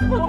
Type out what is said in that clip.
Oh.